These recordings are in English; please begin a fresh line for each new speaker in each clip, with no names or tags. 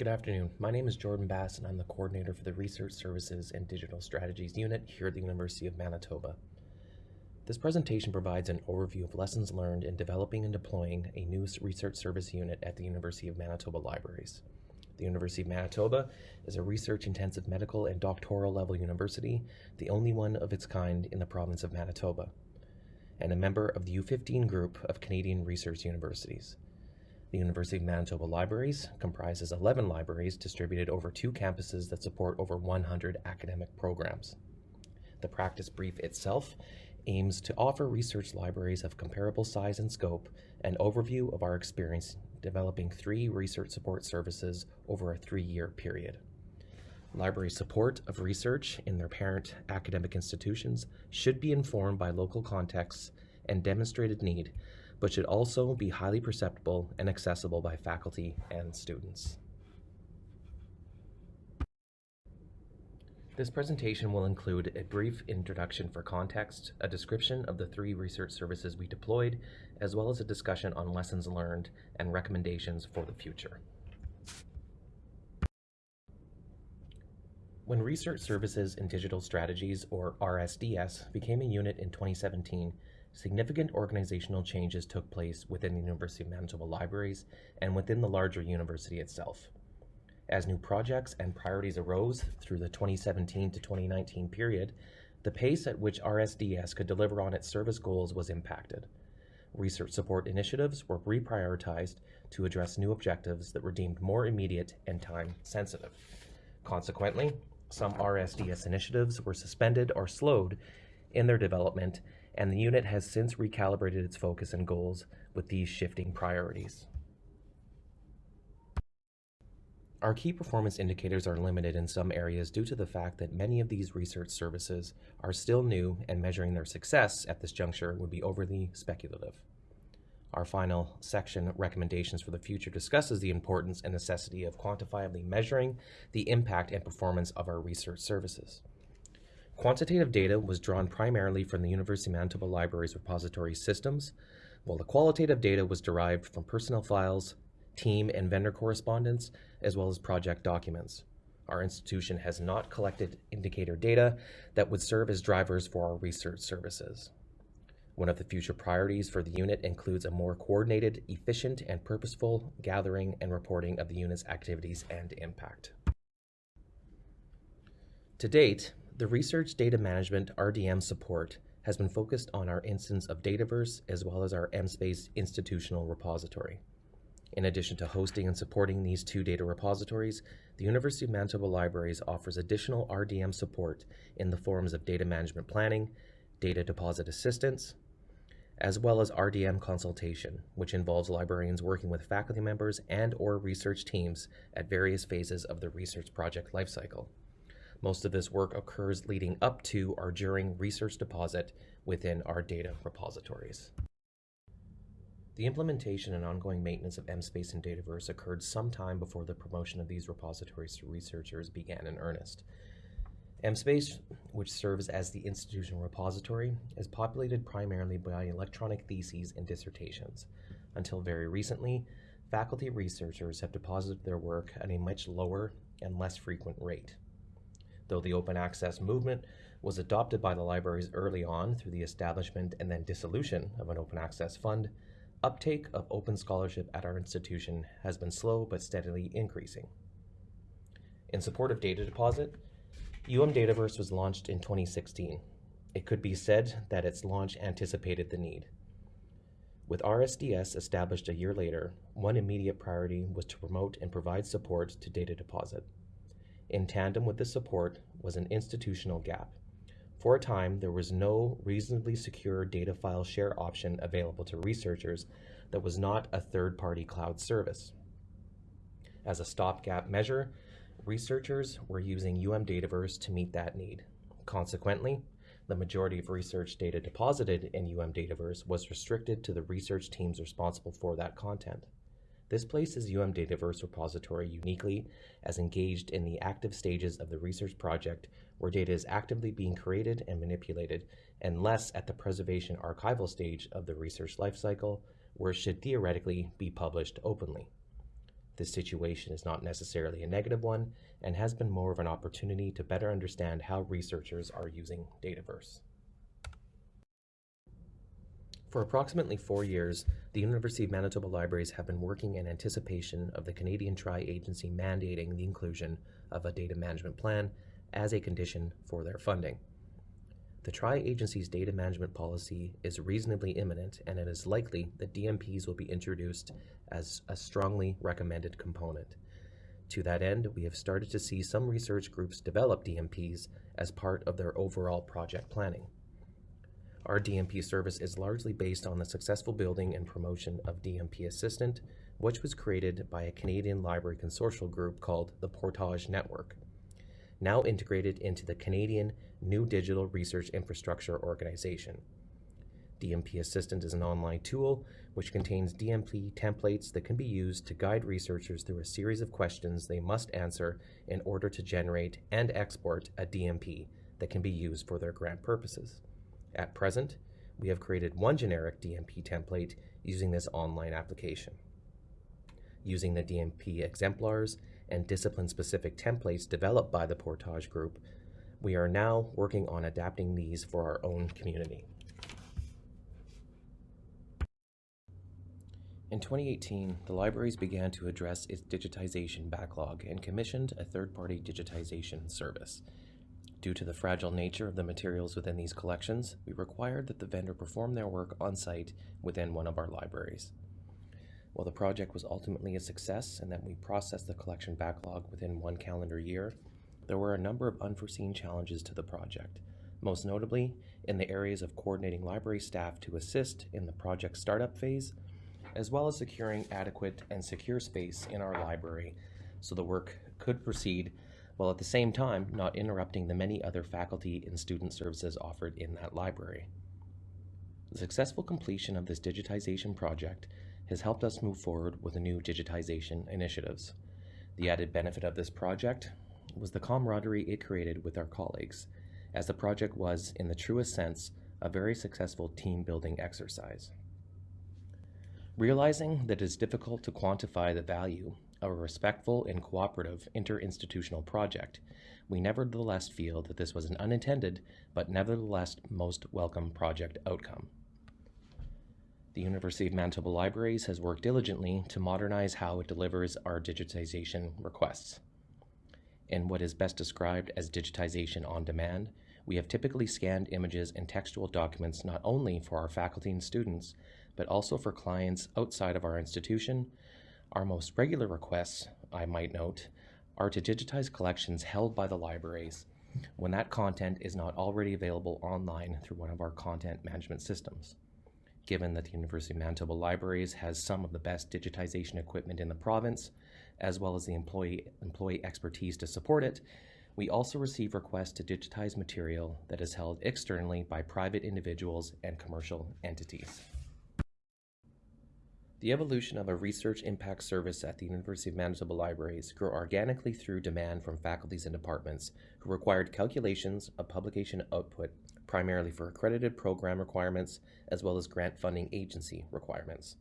Good afternoon. My name is Jordan Bass, and I'm the coordinator for the Research Services and Digital Strategies Unit here at the University of Manitoba. This presentation provides an overview of lessons learned in developing and deploying a new research service unit at the University of Manitoba Libraries. The University of Manitoba is a research-intensive medical and doctoral level university, the only one of its kind in the province of Manitoba, and a member of the U15 group of Canadian research universities. The University of Manitoba Libraries comprises 11 libraries distributed over two campuses that support over 100 academic programs. The practice brief itself aims to offer research libraries of comparable size and scope an overview of our experience developing three research support services over a three-year period. Library support of research in their parent academic institutions should be informed by local contexts and demonstrated need but should also be highly perceptible and accessible by faculty and students. This presentation will include a brief introduction for context, a description of the three research services we deployed, as well as a discussion on lessons learned and recommendations for the future. When Research Services and Digital Strategies, or RSDS, became a unit in 2017, significant organizational changes took place within the University of Manitoba Libraries and within the larger university itself. As new projects and priorities arose through the 2017 to 2019 period, the pace at which RSDS could deliver on its service goals was impacted. Research support initiatives were reprioritized to address new objectives that were deemed more immediate and time sensitive. Consequently, some RSDS initiatives were suspended or slowed in their development and the unit has since recalibrated its focus and goals with these shifting priorities. Our key performance indicators are limited in some areas due to the fact that many of these research services are still new and measuring their success at this juncture would be overly speculative. Our final section, Recommendations for the Future, discusses the importance and necessity of quantifiably measuring the impact and performance of our research services. Quantitative data was drawn primarily from the University of Manitoba Library's repository systems, while the qualitative data was derived from personnel files, team and vendor correspondence, as well as project documents. Our institution has not collected indicator data that would serve as drivers for our research services. One of the future priorities for the unit includes a more coordinated, efficient, and purposeful gathering and reporting of the unit's activities and impact. To date, the Research Data Management RDM support has been focused on our instance of Dataverse as well as our MSpace institutional repository. In addition to hosting and supporting these two data repositories, the University of Manitoba Libraries offers additional RDM support in the forms of data management planning, data deposit assistance, as well as RDM consultation, which involves librarians working with faculty members and or research teams at various phases of the research project lifecycle. Most of this work occurs leading up to or during research deposit within our data repositories. The implementation and ongoing maintenance of MSpace and Dataverse occurred sometime before the promotion of these repositories to researchers began in earnest. MSpace, which serves as the institutional repository, is populated primarily by electronic theses and dissertations. Until very recently, faculty researchers have deposited their work at a much lower and less frequent rate. Though the open access movement was adopted by the libraries early on through the establishment and then dissolution of an open access fund, uptake of open scholarship at our institution has been slow but steadily increasing. In support of data deposit, UM Dataverse was launched in 2016. It could be said that its launch anticipated the need. With RSDS established a year later, one immediate priority was to promote and provide support to data deposit. In tandem with this support was an institutional gap. For a time, there was no reasonably secure data file share option available to researchers that was not a third-party cloud service. As a stopgap measure, researchers were using UM Dataverse to meet that need. Consequently, the majority of research data deposited in UM Dataverse was restricted to the research teams responsible for that content. This places UM Dataverse repository uniquely as engaged in the active stages of the research project where data is actively being created and manipulated, and less at the preservation archival stage of the research lifecycle, where it should theoretically be published openly. This situation is not necessarily a negative one and has been more of an opportunity to better understand how researchers are using Dataverse. For approximately four years, the University of Manitoba Libraries have been working in anticipation of the Canadian Tri-Agency mandating the inclusion of a data management plan as a condition for their funding. The Tri-Agency's data management policy is reasonably imminent, and it is likely that DMPs will be introduced as a strongly recommended component. To that end, we have started to see some research groups develop DMPs as part of their overall project planning. Our DMP service is largely based on the successful building and promotion of DMP Assistant, which was created by a Canadian library consortial group called the Portage Network, now integrated into the Canadian New Digital Research Infrastructure Organization. DMP Assistant is an online tool which contains DMP templates that can be used to guide researchers through a series of questions they must answer in order to generate and export a DMP that can be used for their grant purposes. At present, we have created one generic DMP template using this online application. Using the DMP exemplars and discipline-specific templates developed by the Portage Group, we are now working on adapting these for our own community. In 2018, the libraries began to address its digitization backlog and commissioned a third-party digitization service. Due to the fragile nature of the materials within these collections, we required that the vendor perform their work on site within one of our libraries. While the project was ultimately a success and that we processed the collection backlog within one calendar year, there were a number of unforeseen challenges to the project, most notably in the areas of coordinating library staff to assist in the project startup phase, as well as securing adequate and secure space in our library so the work could proceed while at the same time not interrupting the many other faculty and student services offered in that library. The successful completion of this digitization project has helped us move forward with the new digitization initiatives. The added benefit of this project was the camaraderie it created with our colleagues, as the project was, in the truest sense, a very successful team building exercise. Realizing that it is difficult to quantify the value a respectful and cooperative interinstitutional project, we nevertheless feel that this was an unintended but nevertheless most welcome project outcome. The University of Manitoba Libraries has worked diligently to modernize how it delivers our digitization requests. In what is best described as digitization on demand, we have typically scanned images and textual documents not only for our faculty and students, but also for clients outside of our institution our most regular requests, I might note, are to digitize collections held by the libraries when that content is not already available online through one of our content management systems. Given that the University of Manitoba Libraries has some of the best digitization equipment in the province, as well as the employee, employee expertise to support it, we also receive requests to digitize material that is held externally by private individuals and commercial entities. The evolution of a research impact service at the University of Manitoba Libraries grew organically through demand from faculties and departments who required calculations of publication output primarily for accredited program requirements as well as grant funding agency requirements.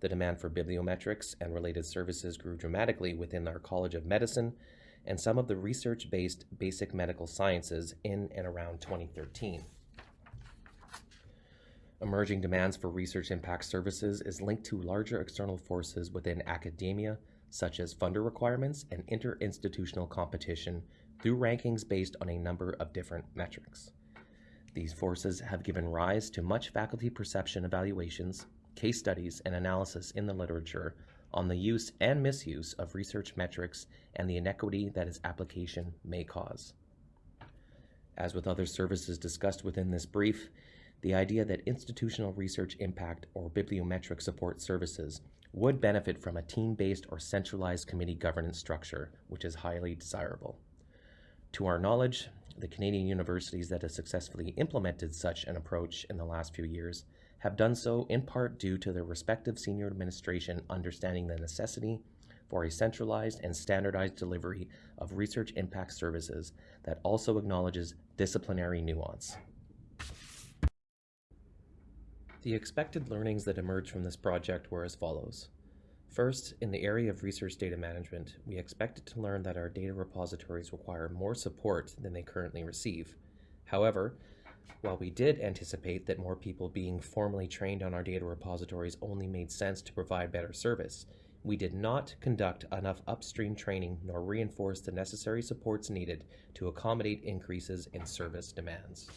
The demand for bibliometrics and related services grew dramatically within our College of Medicine and some of the research-based basic medical sciences in and around 2013. Emerging demands for research impact services is linked to larger external forces within academia, such as funder requirements and interinstitutional competition through rankings based on a number of different metrics. These forces have given rise to much faculty perception evaluations, case studies, and analysis in the literature on the use and misuse of research metrics and the inequity that its application may cause. As with other services discussed within this brief, the idea that institutional research impact or bibliometric support services would benefit from a team-based or centralized committee governance structure, which is highly desirable. To our knowledge, the Canadian universities that have successfully implemented such an approach in the last few years have done so in part due to their respective senior administration understanding the necessity for a centralized and standardized delivery of research impact services that also acknowledges disciplinary nuance. The expected learnings that emerged from this project were as follows. First, in the area of research data management, we expected to learn that our data repositories require more support than they currently receive. However, while we did anticipate that more people being formally trained on our data repositories only made sense to provide better service, we did not conduct enough upstream training nor reinforce the necessary supports needed to accommodate increases in service demands.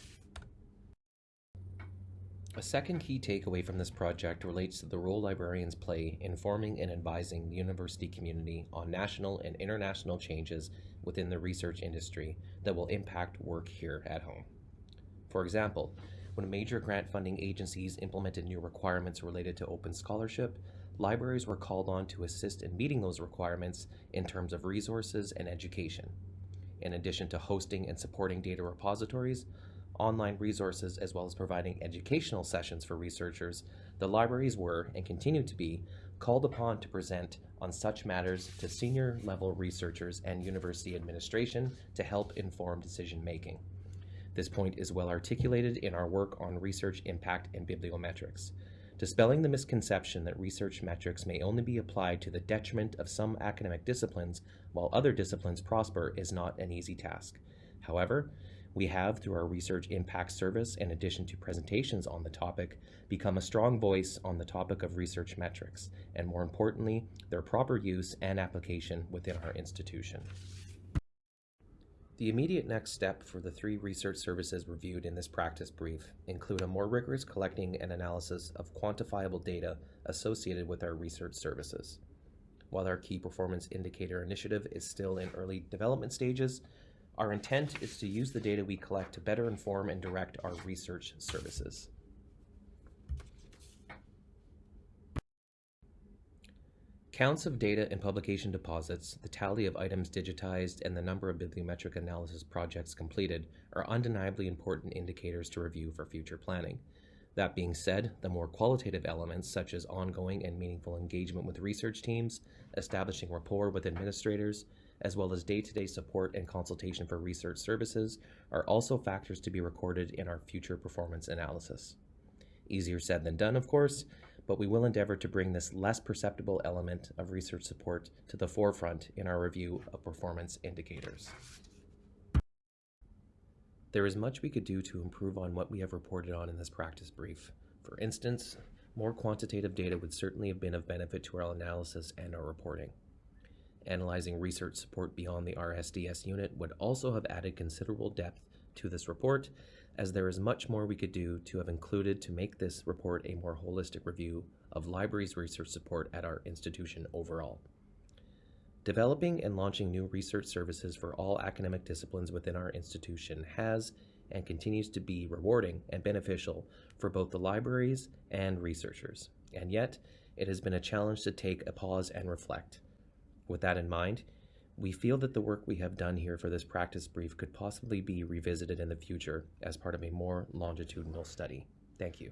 A second key takeaway from this project relates to the role librarians play in forming and advising the university community on national and international changes within the research industry that will impact work here at home. For example, when major grant funding agencies implemented new requirements related to open scholarship, libraries were called on to assist in meeting those requirements in terms of resources and education. In addition to hosting and supporting data repositories, online resources, as well as providing educational sessions for researchers, the libraries were, and continue to be, called upon to present on such matters to senior level researchers and university administration to help inform decision making. This point is well articulated in our work on research impact and bibliometrics. Dispelling the misconception that research metrics may only be applied to the detriment of some academic disciplines while other disciplines prosper is not an easy task. However, we have, through our Research Impact Service, in addition to presentations on the topic, become a strong voice on the topic of research metrics, and more importantly, their proper use and application within our institution. The immediate next step for the three research services reviewed in this practice brief include a more rigorous collecting and analysis of quantifiable data associated with our research services. While our key performance indicator initiative is still in early development stages, our intent is to use the data we collect to better inform and direct our research services. Counts of data and publication deposits, the tally of items digitized, and the number of bibliometric analysis projects completed are undeniably important indicators to review for future planning. That being said, the more qualitative elements, such as ongoing and meaningful engagement with research teams, establishing rapport with administrators, as well as day-to-day support and consultation for research services are also factors to be recorded in our future performance analysis. Easier said than done, of course, but we will endeavor to bring this less perceptible element of research support to the forefront in our review of performance indicators. There is much we could do to improve on what we have reported on in this practice brief. For instance, more quantitative data would certainly have been of benefit to our analysis and our reporting. Analyzing research support beyond the RSDS unit would also have added considerable depth to this report, as there is much more we could do to have included to make this report a more holistic review of libraries research support at our institution overall. Developing and launching new research services for all academic disciplines within our institution has and continues to be rewarding and beneficial for both the libraries and researchers. And yet, it has been a challenge to take a pause and reflect. With that in mind, we feel that the work we have done here for this practice brief could possibly be revisited in the future as part of a more longitudinal study. Thank you.